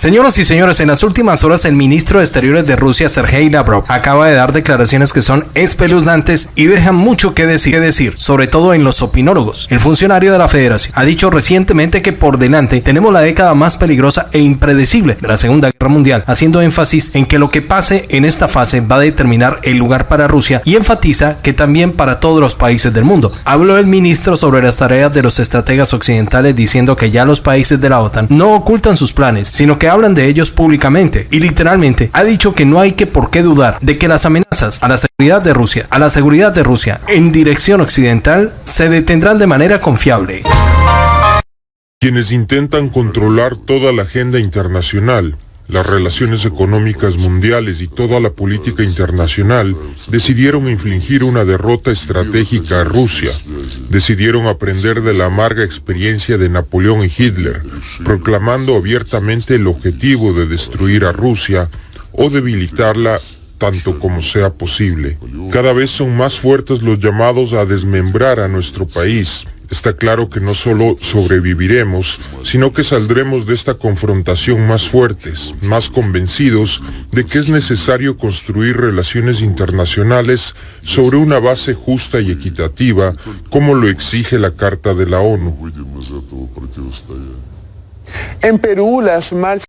Señoras y señores, en las últimas horas el ministro de Exteriores de Rusia, Sergei Lavrov, acaba de dar declaraciones que son espeluznantes y dejan mucho que decir, decir, sobre todo en los opinólogos. El funcionario de la federación ha dicho recientemente que por delante tenemos la década más peligrosa e impredecible de la Segunda Guerra Mundial, haciendo énfasis en que lo que pase en esta fase va a determinar el lugar para Rusia y enfatiza que también para todos los países del mundo. Habló el ministro sobre las tareas de los estrategas occidentales diciendo que ya los países de la OTAN no ocultan sus planes, sino que hablan de ellos públicamente y literalmente ha dicho que no hay que por qué dudar de que las amenazas a la seguridad de Rusia, a la seguridad de Rusia en dirección occidental se detendrán de manera confiable. Quienes intentan controlar toda la agenda internacional, las relaciones económicas mundiales y toda la política internacional decidieron infligir una derrota estratégica a Rusia. Decidieron aprender de la amarga experiencia de Napoleón y Hitler, proclamando abiertamente el objetivo de destruir a Rusia o debilitarla tanto como sea posible. Cada vez son más fuertes los llamados a desmembrar a nuestro país, está claro que no solo sobreviviremos, sino que saldremos de esta confrontación más fuertes, más convencidos de que es necesario construir relaciones internacionales sobre una base justa y equitativa, como lo exige la Carta de la ONU. En Perú, las marchas